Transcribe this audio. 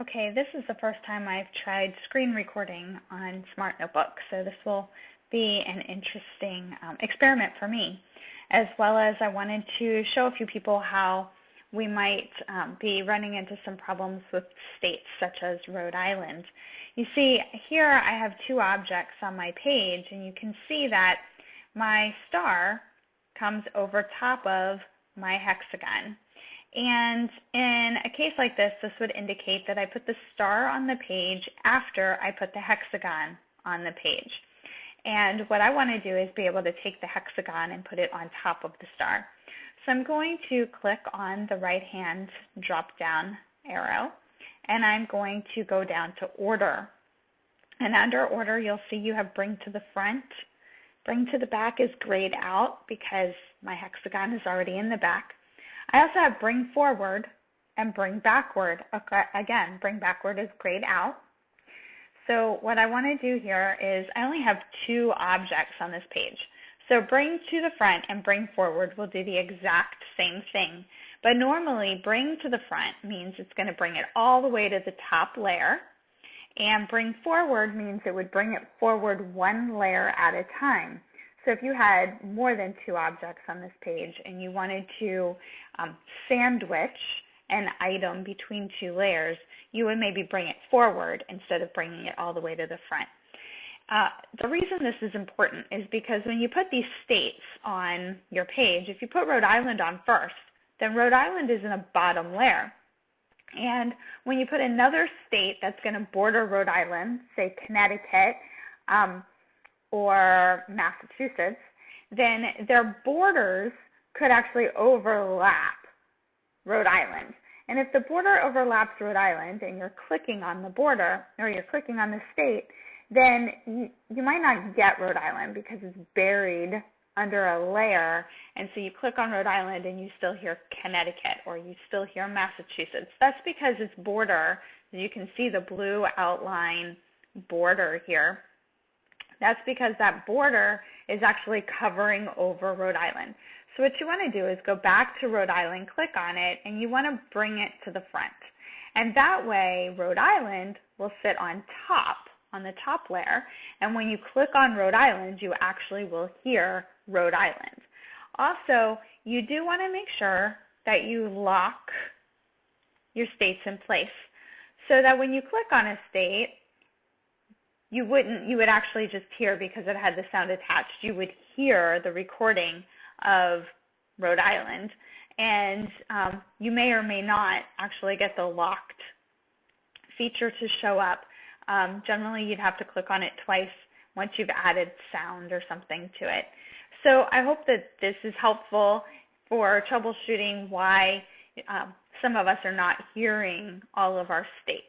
Okay, this is the first time I've tried screen recording on Smart Notebook, so this will be an interesting um, experiment for me, as well as I wanted to show a few people how we might um, be running into some problems with states such as Rhode Island. You see, here I have two objects on my page, and you can see that my star comes over top of my hexagon. And in a case like this, this would indicate that I put the star on the page after I put the hexagon on the page. And what I want to do is be able to take the hexagon and put it on top of the star. So I'm going to click on the right hand drop down arrow and I'm going to go down to order. And under order, you'll see you have bring to the front. Bring to the back is grayed out because my hexagon is already in the back. I also have bring forward and bring backward. Okay, again, bring backward is grayed out. So what I want to do here is I only have two objects on this page. So bring to the front and bring forward will do the exact same thing. But normally bring to the front means it's going to bring it all the way to the top layer. And bring forward means it would bring it forward one layer at a time. So if you had more than two objects on this page and you wanted to um, sandwich an item between two layers, you would maybe bring it forward instead of bringing it all the way to the front. Uh, the reason this is important is because when you put these states on your page, if you put Rhode Island on first, then Rhode Island is in a bottom layer. And when you put another state that's going to border Rhode Island, say Connecticut, um, or Massachusetts, then their borders could actually overlap Rhode Island. And if the border overlaps Rhode Island and you're clicking on the border or you're clicking on the state, then you, you might not get Rhode Island because it's buried under a layer. And so you click on Rhode Island and you still hear Connecticut or you still hear Massachusetts. That's because its border, you can see the blue outline border here that's because that border is actually covering over Rhode Island. So what you want to do is go back to Rhode Island, click on it, and you want to bring it to the front. And that way, Rhode Island will sit on top, on the top layer. And when you click on Rhode Island, you actually will hear Rhode Island. Also, you do want to make sure that you lock your states in place so that when you click on a state, you wouldn't you would actually just hear because it had the sound attached you would hear the recording of rhode island. And um, you may or may not actually get the locked feature to show up. Um, generally you'd have to click on it twice once you've added sound or something to it. So i hope that this is helpful for troubleshooting why um, some of us are not hearing all of our states